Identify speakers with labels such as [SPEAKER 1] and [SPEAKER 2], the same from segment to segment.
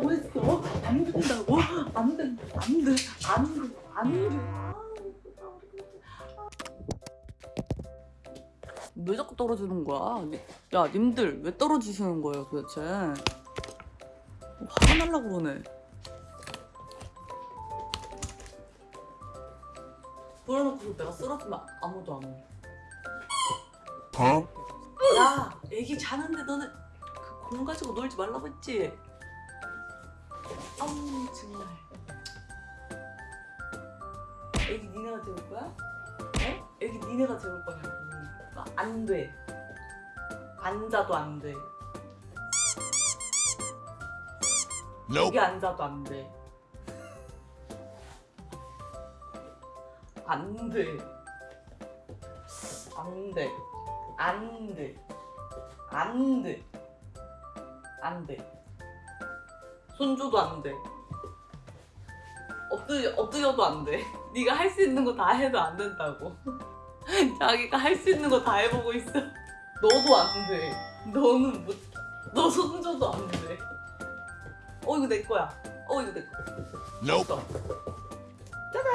[SPEAKER 1] 된다고 했어. 안 된다고? 안 된, 안 돼, 안 돼, 안 돼. 왜 자꾸 떨어지는 거야? 야, 님들 왜 떨어지시는 거예요, 도대체? 화가 날라 그러네. 불어놓고 내가 쓰러지면 아무도 안 와.
[SPEAKER 2] Huh?
[SPEAKER 1] 야, 애기 자는데 너는 그공 가지고 놀지 말라고 했지? 아우 정말. 애기 니네가 재울 거야? 어? 애기 니네가 재울 거냐고. 아, 안 돼. 앉아도 안 돼.
[SPEAKER 2] Nope.
[SPEAKER 1] 여기 앉아도 안 돼. 안 돼. 안 돼. 안 돼. 안 돼. 안 돼. 손줘도 안 돼. 엎드, 엎드려도 안 돼. 네가 할 수 있는 거 다 해도 안 된다고. 자기가 할 수 있는 거 다 해보고 있어. 너도 안 돼. 너는 못. 너 손줘도 안 돼. 어 이거 내 거야. 어 이거 내 거.
[SPEAKER 2] Nope.
[SPEAKER 1] 짜잔!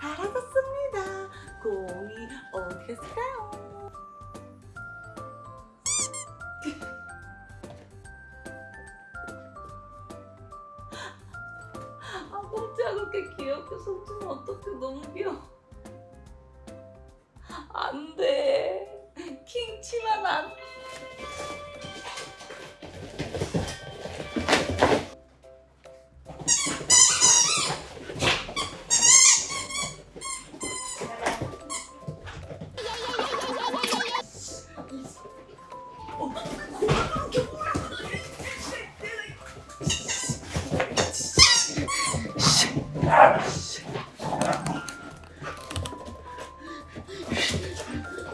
[SPEAKER 1] 사라졌습니다. 공이 어디 갔을까요? 이렇게 귀엽게 손주면 어떡해. 너무 귀여워. 안 돼. 킹치만 안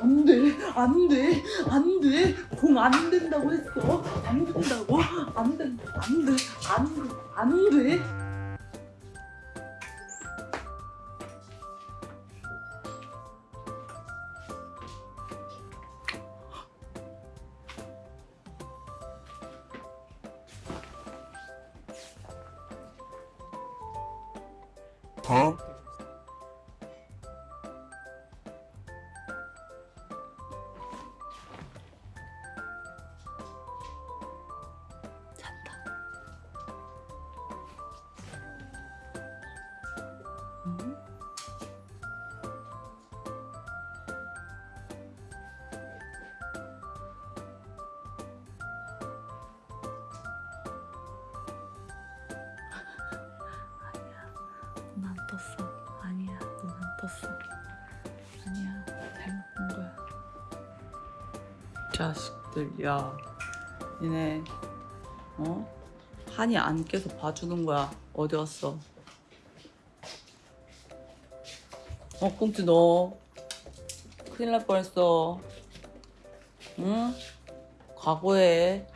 [SPEAKER 1] 안 돼, 안 돼, 안 돼. 공 안 된다고 했어. 안 된다고? 안 돼, 안 돼, 안 돼, 안 돼.
[SPEAKER 2] Huh?
[SPEAKER 1] 떴어. 아니야, 잘못 본 거야. 자식들, 야, 니네 어? 한이 안 깨서 봐주는 거야. 어디 갔어? 어, 꽁치 너. 큰일 날 뻔했어. 응? 각오해.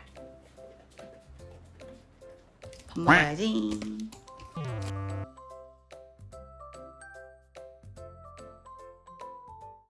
[SPEAKER 1] 밥 먹어야지.